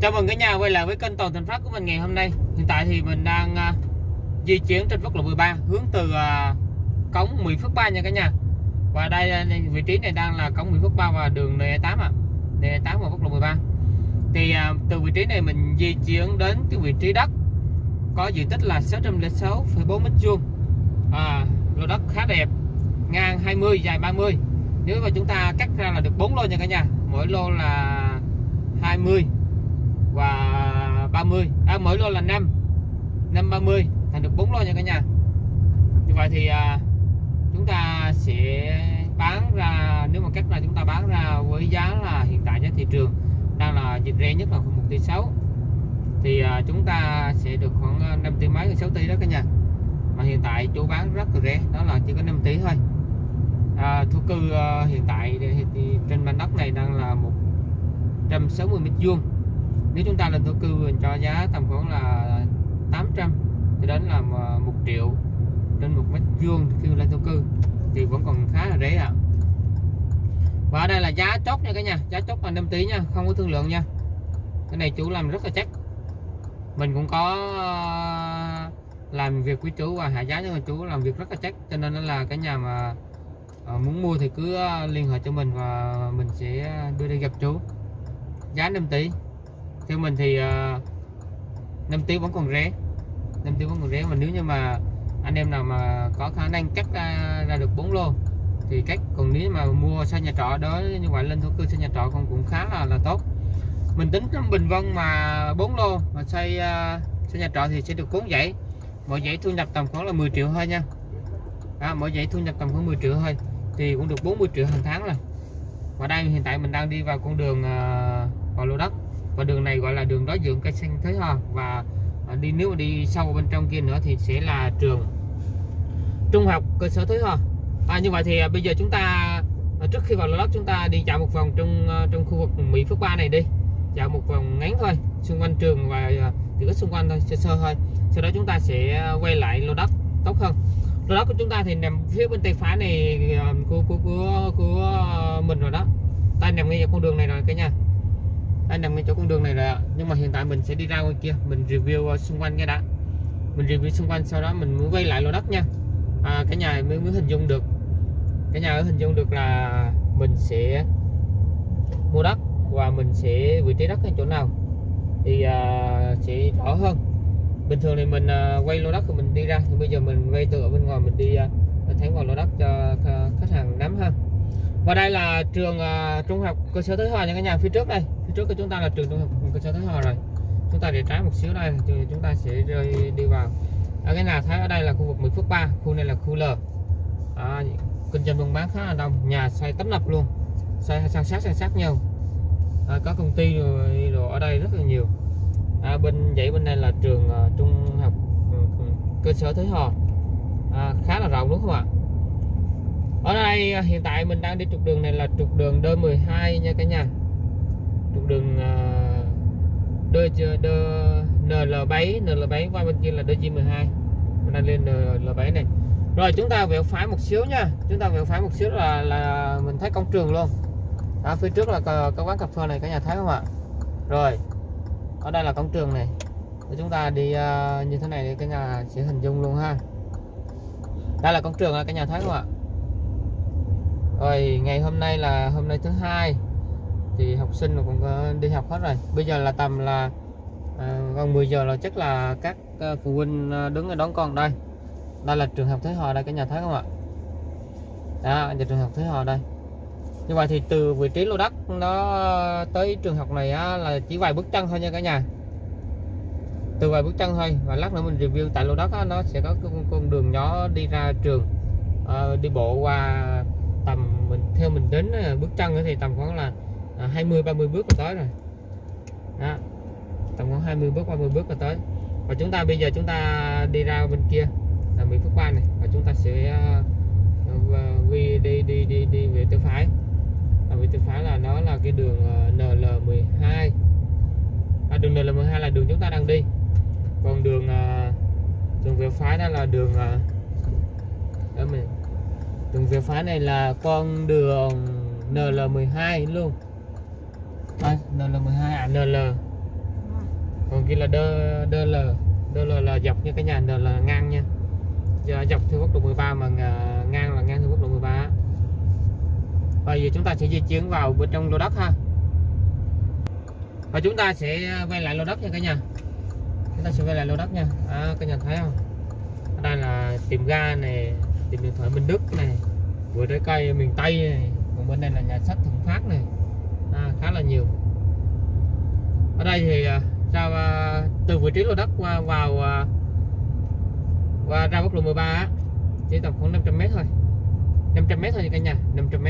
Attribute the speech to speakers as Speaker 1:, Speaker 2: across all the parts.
Speaker 1: Chào mừng cả nhà quay lại với kênh Toàn Thành Phát của mình ngày hôm nay. Hiện tại thì mình đang uh, di chuyển trên quốc lộ 13 hướng từ uh, cống Mỹ Phước 3 nha cả nhà. Và đây uh, vị trí này đang là cống Mỹ Phước 3 và đường N8 ạ. À. N8 và quốc lộ 13. Thì uh, từ vị trí này mình di chuyển đến cái vị trí đất có diện tích là 606,4 m2 À, lô đất khá đẹp, ngang 20, dài 30. Nếu mà chúng ta cắt ra là được 4 lô nha cả nhà. Mỗi lô là 20 và 30 à, mỗi lô là 5 5 30 thành được 4 lô nha cả nhà. Như vậy thì à, chúng ta sẽ bán ra nếu mà cách là chúng ta bán ra với giá là hiện tại giá thị trường đang là dịch rẻ nhất là khoảng 1 tỷ 6 thì à, chúng ta sẽ được khoảng à, 5 tỷ mấy 6 tỷ đó cả nhà. Mà hiện tại chỗ bán rất là rẻ đó là chỉ có 5 tỷ thôi. À, thổ cư à, hiện tại thì, thì trên mảnh đất này đang là 160 mét vuông nếu chúng ta lên thổ cư mình cho giá tầm khoảng là 800 cho đến là 1 triệu trên một mét vuông khi lên thổ cư, thì vẫn còn khá là rẻ ạ. À. và ở đây là giá chốt nha cả nhà, giá chốt là 5 tí nha, không có thương lượng nha. Cái này chủ làm rất là chắc. Mình cũng có ờ, làm việc với chú và hạ giá cho chú làm việc rất là chắc, cho nên là cái nhà mà ờ, muốn mua thì cứ ờ, liên hệ cho mình và mình sẽ đưa đi gặp chú giá 5 tỷ theo mình thì uh, 5 tiếng vẫn còn rẻ 5 tiếng vẫn còn rẻ mà nếu như mà anh em nào mà có khả năng cắt ra, ra được 4 lô thì cách còn nếu mà mua xe nhà trọ đó như vậy lên thổ cư xe nhà trọ cũng cũng khá là là tốt. Mình tính trong bình vân mà 4 lô mà xây ờ, uh, xây nhà trọ thì sẽ được 4 dãy mỗi dãy thu nhập tầm khoảng là 10 triệu thôi nha. À, mỗi dãy thu nhập tầm khoảng 10 triệu thôi thì cũng được 40 triệu hàng tháng rồi. Và đây hiện tại mình đang đi vào con đường uh, vào lô đất và đường này gọi là đường đối diện cây xanh Thới Hòa và à, đi nếu mà đi sâu bên trong kia nữa thì sẽ là trường trung học cơ sở Thới Hòa à, như vậy thì à, bây giờ chúng ta à, trước khi vào lô đất chúng ta đi dạo một vòng trong trong khu vực Mỹ Phước Ba này đi. Dạo một vòng ngắn thôi xung quanh trường và chỉ có xung quanh thôi sơ sơ thôi. Sau đó chúng ta sẽ quay lại lô đất tốt hơn. Lô đất của chúng ta thì nằm phía bên tay phải này của của của, của mình rồi đó. Ta nằm ngay con đường này rồi cả nhà đang nằm ngay chỗ con đường này rồi ạ. Nhưng mà hiện tại mình sẽ đi ra ngoài kia mình review ờ, xung quanh cái đã. Mình review xung quanh sau đó mình mới quay lại lô đất nha. À, cái nhà mới mới hình dung được. Cái nhà ở hình dung được là mình sẽ mua đất và mình sẽ vị trí đất ở chỗ nào thì à, sẽ rõ hơn. Bình thường thì mình à, quay lô đất thì mình đi ra thì bây giờ mình quay từ ở bên ngoài mình đi à, thấy vào lô đất cho khách hàng nắm ha và đây là trường uh, trung học cơ sở Thới Hòa nha cái nhà. Phía trước đây phía trước của chúng ta là trường trung học cơ sở Thới Hòa rồi. Chúng ta để trái một xíu đây thì chúng ta sẽ rơi đi vào. Ở cái nhà thấy ở đây là khu vực 10 phút 3 khu này là khu L. À, kinh doanh buôn bán khá là đông nhà xây tấp nập luôn. Xây san sát san sát nhau. À, có công ty rồi, rồi ở đây rất là nhiều. À, bên dãy bên đây là trường uh, trung học ừ, cơ sở Thới Hòa. À, khá là rộng đúng không ạ? Ở đây à, hiện tại mình đang đi trục đường này là trục đường D12 nha cả nhà. Trục đường à, D, D NL7 NL7 qua bên kia là DG12 mình đang lên NL7 này. Rồi chúng ta vẹo phải một xíu nha. Chúng ta vẹo phải một xíu là là mình thấy công trường luôn. Ở phía trước là có, quán cà phê này cả nhà thấy không ạ? Rồi ở đây là công trường này. Để chúng ta đi uh, như thế này thì cả nhà sẽ hình dung luôn ha. Đây là công trường cả nhà thấy không ạ? Rồi ngày hôm nay là hôm nay thứ hai. Thì học sinh cũng đi học hết rồi. Bây giờ là tầm là à, gần 10 giờ là chắc là các ờ, phụ huynh ờ, đứng ở đón con đây. Đây là trường học Thế Hòa đây cả nhà thấy không ạ? Đó là trường học Thế Hòa đây. Như vậy thì từ vị trí lô đất nó ờ, tới trường học này á, là chỉ vài bước chân thôi nha cả nhà. Từ vài bước chân thôi và lát nữa mình review tại lô đất á, nó sẽ có con, con đường nhỏ đi ra trường à, đi bộ qua tầm mình theo mình đến bước chân thì tầm khoảng là à, 20 30 bước là tới rồi. Đó tầm khoảng 20 bước 30 bước là tới. Và chúng ta bây giờ chúng ta đi ra bên kia là Mỹ Phước Ba này và chúng ta sẽ à, uh, đi đi đi đi đi về tay phái. Và về tay phái là nó là cái đường à, NL12 à, đường NL12 là đường chúng ta đang đi. Còn đường uh, đường về phái đó là đường uh, đó mình đường về phá này là con đường NL12 luôn. À, NL12 à NL kia là đơ đơ l. Đơ l là dọc nha cái nhà đơ là ngang nha. Giờ dọc theo quốc lộ 13 mà à, ngang là ngang theo quốc lộ 13 và giờ chúng ta sẽ di chuyển vào bên trong lô đất ha. Và chúng ta sẽ quay lại lô đất nha cả nhà. Chúng ta sẽ quay lại lô đất nha. À, cả nhà thấy không? Ở đây là tiệm ga này tìm điện thoại Minh Đức này vừa trái cây miền Tây này còn bên đây là nhà sách Thuận Phát này. À, khá là nhiều. Ở đây thì à, ra à, từ vị trí lô đất qua vào à, qua ra quốc lộ 13 á, chỉ tầm khoảng 500 m thôi. 500 m thôi cả nhà 500 m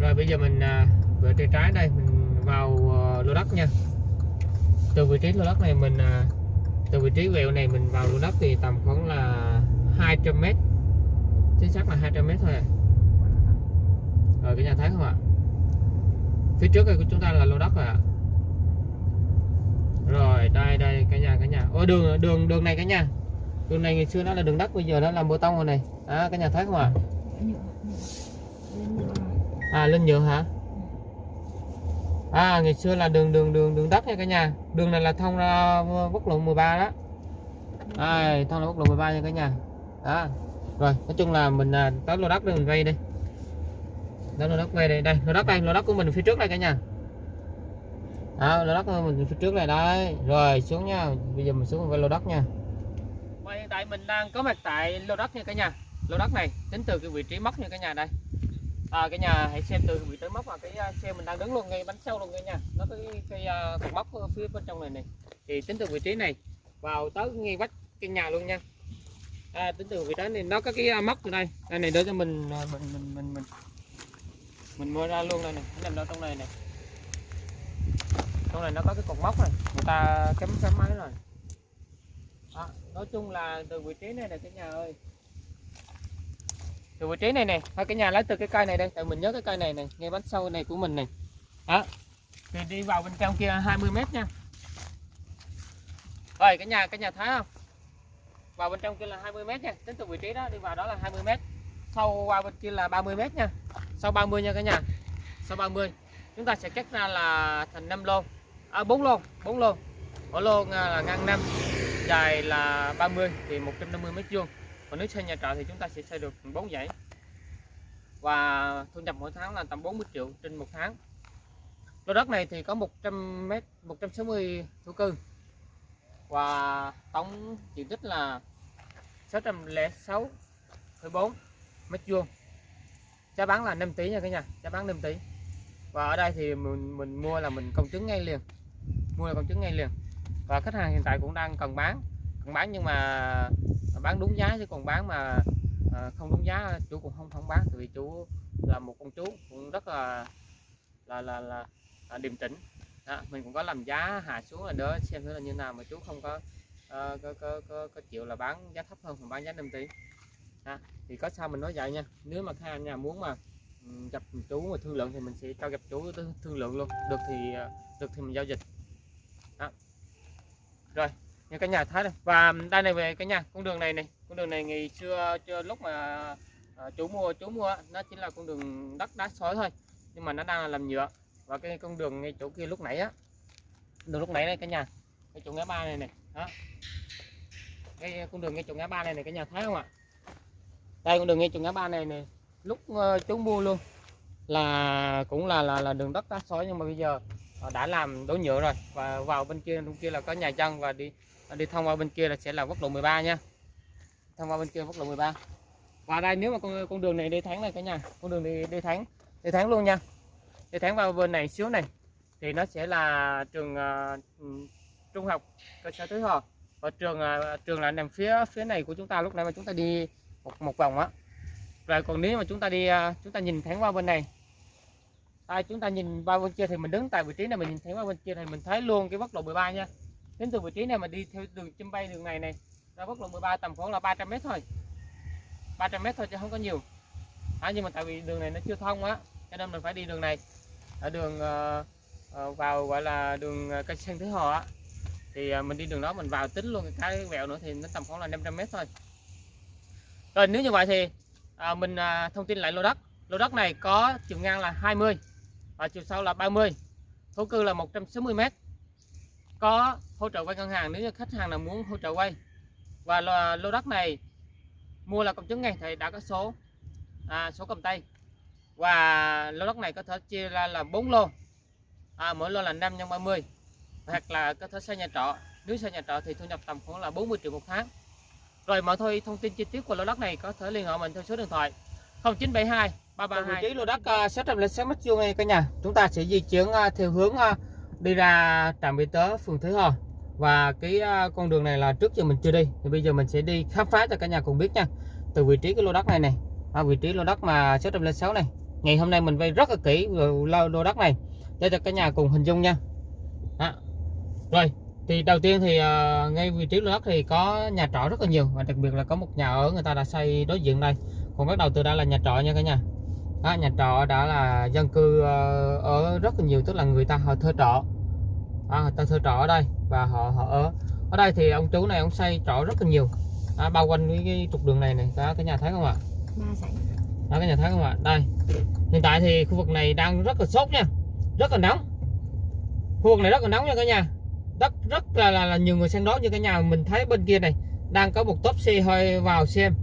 Speaker 1: rồi bây giờ mình về tay trái đây mình vào lô đất nha. Từ vị trí lô đất này mình từ vị trí quẹo này mình vào lô đất thì tầm khoảng là 200 m chính xác là 200 m thôi à. rồi cái nhà thấy không ạ? Phía trước này của chúng ta là lô đất rồi ạ. Rồi đây đây cái nhà cái nhà. Ô đường đường đường này cái nhà. Đường này ngày xưa nó là đường đất bây giờ nó làm bê tông rồi này. À, cái nhà thấy không ạ? À lên nhựa hả? À ngày xưa là đường đường đường đường đất nha cả nhà. Đường này là thông ra quốc lộ 13 đó. À, thông ra quốc lộ 13 nha cả nhà đó. Rồi nói chung là mình à, tới lô đất để mình vay đi. Đó lô đất vay đây. Đây lô đất đây lô đất của mình phía trước đây cả nhà. Đó, lô đất của mình phía trước này đây. Rồi xuống nha. Bây giờ mình xuống với lô đất nha. Và hiện tại mình đang có mặt tại lô đất nha cả nhà. Lô đất này tính từ cái vị trí móc nha cả nhà đây. À, cả nhà hãy xem từ vị trí móc vào cái à, xe mình đang đứng luôn ngay bánh sau luôn cả nhà nó có cái, cái uh, cột móc phía bên trong này này. Thì tính từ vị trí này vào tới ngay vách cái nhà luôn nha à, tính từ vị trí này nó có cái à, móc từ đây. Đây này để cho mình à, mình mình mình mình mình mua ra luôn đây này. Nằm đâu trong này này. Trong này nó có cái cột móc này. Người ta cắm cắm máy rồi. À, nói chung là từ vị trí này là cái nhà ơi. Từ vị trí này nè hai cái nhà lấy từ cái cây này đây. Tại mình nhớ cái cây này này ngay bánh sau này của mình này. Đó. Thì đi vào bên trong kia 20 mét nha. Rồi cái nhà cái nhà thấy không? Vào bên trong kia là 20 m nha, tính từ vị trí đó đi vào đó là 20 m sau qua bên kia là 30 m nha. Sau 30 nha cả nhà. Sau 30 chúng ta sẽ cắt ra là thành 5 lô. À 4 lô 4 lô. Mỗi lô là ngang 5 dài là 30 thì 150 mét vuông. Còn nếu xây nhà trọ thì chúng ta sẽ xây được 4 dãy. Và thu nhập mỗi tháng là tầm 40 triệu trên một tháng. Lô đất này thì có 100 m 160 thổ cư và tổng diện tích là 606,4 mét vuông. Giá bán là 5 tỷ nha cả nhà giá bán 5 tỷ. Và ở đây thì mình mình mua là mình công chứng ngay liền. Mua là công chứng ngay liền. Và khách hàng hiện tại cũng đang cần bán cần bán nhưng mà bán đúng giá chứ còn bán mà à, không đúng giá chú cũng không không bán. Vì chú là một con chú cũng rất là là là là, là điềm tĩnh đó, mình cũng có làm giá hạ xuống là đỡ xem thử là như nào mà chú không có, uh, có, có, có, có chịu là bán giá thấp hơn mà bán giá 5 tỷ. Đó, thì có sao mình nói vậy nha. Nếu mà khách nhà muốn mà gặp chú mà thương lượng thì mình sẽ cho gặp chú thương lượng luôn. Được thì ờ, được thì mình giao dịch. Đó. rồi như cái nhà thái này và đây này về cái nhà con đường này này. Con đường này ngày xưa chưa lúc mà ờ, chú mua chú mua nó chính là con đường đất đá sỏi thôi. Nhưng mà nó đang là làm nhựa và cái con đường ngay chỗ kia lúc nãy á. Đường lúc nãy đây cả nhà. Cái chỗ ngã ba này này. Đó. Cái con đường ngay chỗ ngã ba này này cả nhà thấy không ạ? Đây con đường ngay chỗ ngã ba này này. Lúc uh, chú mua luôn là cũng là là là đường đất đá sỏi nhưng mà bây giờ ờ, đã làm đổ nhựa rồi. Và vào bên kia bên kia là có nhà dân và đi đi thông qua bên kia là sẽ là quốc lộ 13 nha. Thông qua bên kia quốc lộ 13 và đây nếu mà con con đường này đi tháng này cả nhà. Con đường đi đi tháng, đi tháng luôn nha đi tháng vào bên này xíu này thì nó sẽ là trường uh, trung học cơ sở Tứ Hò. Và trường uh, trường là nằm phía phía này của chúng ta lúc nãy mà chúng ta đi một một vòng á. Rồi còn nếu mà chúng ta đi uh, chúng ta nhìn thẳng qua bên này. À, chúng ta nhìn qua bên kia thì mình đứng tại vị trí này mình nhìn thấy qua bên kia thì mình thấy luôn cái quốc lộ 13 nha. Đến từ vị trí này mà đi theo đường chim bay đường này này ra quốc lộ 13 tầm khoảng là 300 m thôi. 300 m thôi chứ không có nhiều. À, nhưng mà tại vì đường này nó chưa thông á cho nên mình phải đi đường này ở đường ờ, ờ, vào gọi là đường ờ, cây xanh thứ hò á. Thì mình đi đường đó mình vào tính luôn cái vẹo nữa thì nó tầm khoảng là 500 m thôi. Rồi nếu như vậy thì mình thông tin lại lô đất. Lô đất này có chiều ngang là 20 và chiều sâu là 30 thổ cư là 160 m có hỗ trợ vay ngân hàng nếu như khách hàng nào muốn hỗ trợ vay. Và lô, lô đất này mua là công chứng ngay thì đã có số à, số cầm tay và lô đất này có thể chia ra là 4 lô. À, mỗi lô là 5 nhân 30 hoặc là có thể xây nhà trọ. Nếu xây nhà trọ thì thu nhập tầm khoảng là 40 triệu một tháng. Rồi mọi thôi thông tin chi tiết của lô đất này có thể liên hệ mình theo số điện thoại 0972 332 vị trí lô đất uh, 606 mét vuông này cả nhà. Chúng ta sẽ di chuyển uh, theo hướng uh, đi ra trạm y tế phường Thới Hòa và cái con đường này là trước giờ mình chưa đi. Thì bây giờ mình sẽ đi khám phá cho cả nhà cùng biết nha. Từ vị trí cái lô đất này này à, vị trí lô đất mà 606 này ngày hôm nay mình vay rất là kỹ về lô, đất này. Để cho cả nhà cùng hình dung nha. Đó. rồi thì đầu tiên thì uh, ngay vị trí lô đất thì có nhà trọ rất là nhiều và đặc biệt là có một nhà ở người ta đã xây đối diện đây. Còn bắt đầu từ đây là nhà trọ nha cả nhà. Đó, nhà trọ đã là dân cư uh, ở rất là nhiều tức là người ta họ thuê trọ. À, người ta thuê trọ ở đây và họ họ ở. Ở đây thì ông chú này ông xây trọ rất là nhiều. À, bao quanh cái, cái trục đường này này. Đó cái nhà thấy không ạ? Đó cái nhà thấy không ạ đây. Hiện tại thì khu vực này đang rất là sốt nha. Rất là nóng. Khu vực này rất là nóng nha cả nhà. Rất rất là, là, là nhiều người xem đó như cả nhà mình thấy bên kia này đang có một tốp xe hơi vào xem.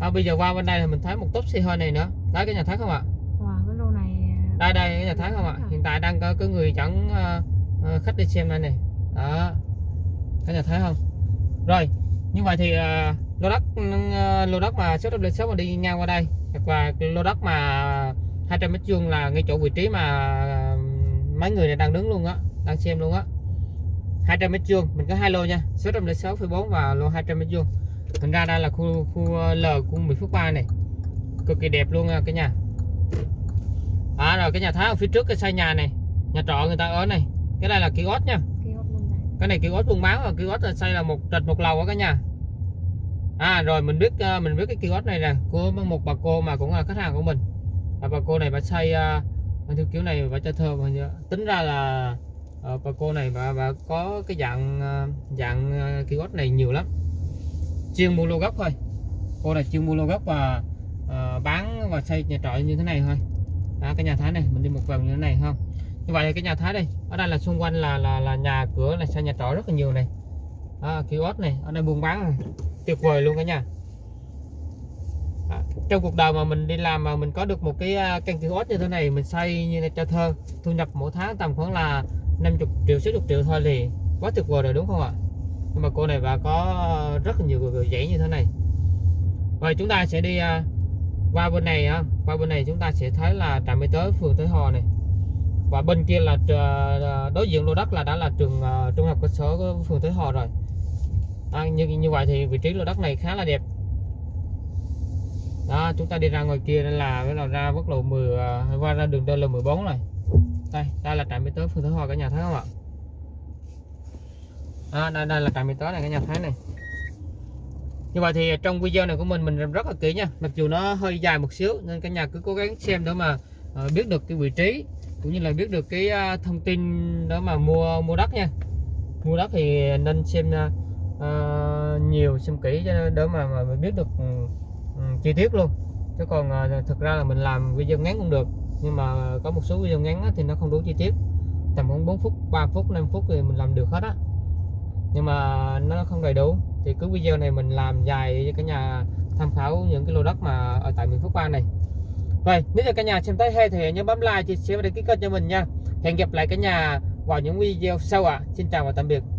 Speaker 1: À, bây giờ qua bên đây thì mình thấy một tốp xe hơi này nữa. Đấy cái nhà thấy không ạ?
Speaker 2: Wow, cái lô này
Speaker 1: đây đây cái nhà thấy không ạ? Hiện tại đang có cái người dẫn uh, khách đi xem đây này. Đó. Cái nhà thấy không? Rồi. Như vậy thì uh, lô đất uh, lô đất mà số W6 mà đi ngang qua đây là lô đất mà 200 mét vuông là ngay chỗ vị trí mà mấy người này đang đứng luôn á đang xem luôn á. 200 mét vuông mình có hai lô nha số 106,4 và lô 200 mét vuông. Mình ra đây là khu khu L của 10 phút 3 này. Cực kỳ đẹp luôn cái nhà. À rồi cái nhà thái ở phía trước cái xây nhà này nhà trọ người ta ở này. Cái đây là kiosk nha.
Speaker 2: Này.
Speaker 1: cái này kiosk buôn bán và kiosk xây là một trệt một lầu ở cả nhà à rồi mình biết à, mình biết cái kiosk này nè. Của một bà cô mà cũng là khách hàng của mình. Và bà cô này bà xây uh, theo kiểu này bà cho thơ mà tính ra là uh, bà cô này bà, bà có cái dạng uh, dạng uh, kiosk này nhiều lắm. Chuyên mua lô gốc thôi. Cô này chuyên mua lô gốc và uh, bán và xây nhà trọ như thế này thôi. Đó, cái nhà thái này mình đi một vòng như thế này không? Như vậy cái nhà thái đây ở đây là xung quanh là là là nhà cửa là xây nhà trọ rất là nhiều này. À, kiosk này ở đây buôn bán này tuyệt vời luôn cả nhà. À, trong cuộc đời mà mình đi làm mà mình có được một cái à, căn căn kiosk như thế này mình xây như này cho thơ thu nhập mỗi tháng tầm khoảng là 50 triệu 60 triệu thôi thì quá tuyệt vời rồi đúng không ạ? Nhưng mà cô này bà có rất là nhiều người dãy như thế này. Rồi chúng ta sẽ đi à, qua bên này á qua bên này chúng ta sẽ thấy là trạm y tế phường Thới Hòa này. Và bên kia là à, đối diện lô đất là đã là trường trung học cơ sở của phường Thới Hòa rồi à, như như vậy thì vị trí lô đất này khá là đẹp. Đó chúng ta đi ra ngoài kia là cái là ra quốc lộ 10 à, qua ra đường DL14 này. Đây đây là trạm y tế phường Thới Hòa cả nhà thấy không ạ? À, đây, đây là trạm y tế này cả nhà thấy này. Như vậy thì trong video này của mình mình làm rất là kỹ nha. Mặc dù nó hơi dài một xíu nên cả nhà cứ cố gắng xem để mà à, biết được cái vị trí cũng như là biết được cái à, thông tin đó mà mua mua đất nha. Mua đất thì nên xem uh, nhiều xem kỹ cho để mà, mà mình biết được um, chi tiết luôn. Chứ còn uh, thực ra là mình làm video ngắn cũng được nhưng mà có một số video ngắn thì nó không đủ chi tiết. Tầm khoảng 4 phút 3 phút 5 phút thì mình làm được hết á. Nhưng mà nó không đầy đủ. Thì cứ video này mình làm dài cho cả nhà tham khảo những cái lô đất mà ở tại miền Phước Ba này. Vậy nếu như cả nhà xem thấy hay thì nhớ bấm like chia sẻ và đăng ký kênh cho mình nha. Hẹn gặp lại cả nhà vào những video sau ạ. À. xin chào và tạm biệt.